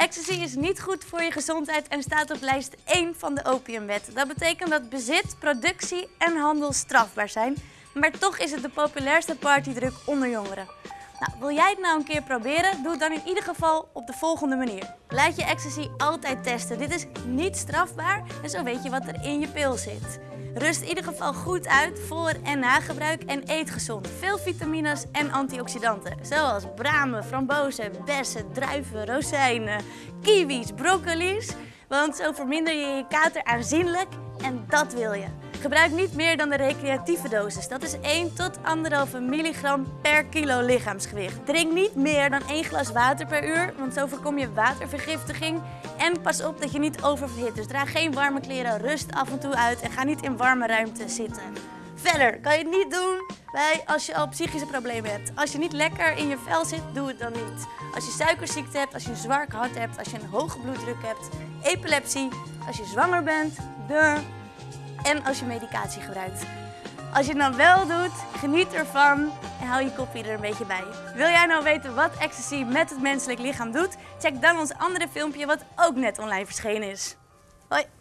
Ecstasy is niet goed voor je gezondheid en staat op lijst 1 van de opiumwet. Dat betekent dat bezit, productie en handel strafbaar zijn. Maar toch is het de populairste partydruk onder jongeren. Nou, wil jij het nou een keer proberen? Doe het dan in ieder geval op de volgende manier. Laat je ecstasy altijd testen. Dit is niet strafbaar en zo weet je wat er in je pil zit. Rust in ieder geval goed uit voor en na gebruik en eet gezond. Veel vitamines en antioxidanten, zoals bramen, frambozen, bessen, druiven, rozijnen, kiwis, broccoli's. Want zo verminder je je kater aanzienlijk en dat wil je. Gebruik niet meer dan de recreatieve dosis. Dat is 1 tot 1,5 milligram per kilo lichaamsgewicht. Drink niet meer dan 1 glas water per uur, want zo voorkom je watervergiftiging. En pas op dat je niet oververhit. Dus draag geen warme kleren, rust af en toe uit en ga niet in warme ruimte zitten. Verder kan je het niet doen bij als je al psychische problemen hebt. Als je niet lekker in je vel zit, doe het dan niet. Als je suikerziekte hebt, als je een zwaar hart hebt, als je een hoge bloeddruk hebt, epilepsie, als je zwanger bent, de en als je medicatie gebruikt. Als je het nou wel doet, geniet ervan en hou je kopje er een beetje bij. Wil jij nou weten wat ecstasy met het menselijk lichaam doet? Check dan ons andere filmpje wat ook net online verschenen is. Hoi!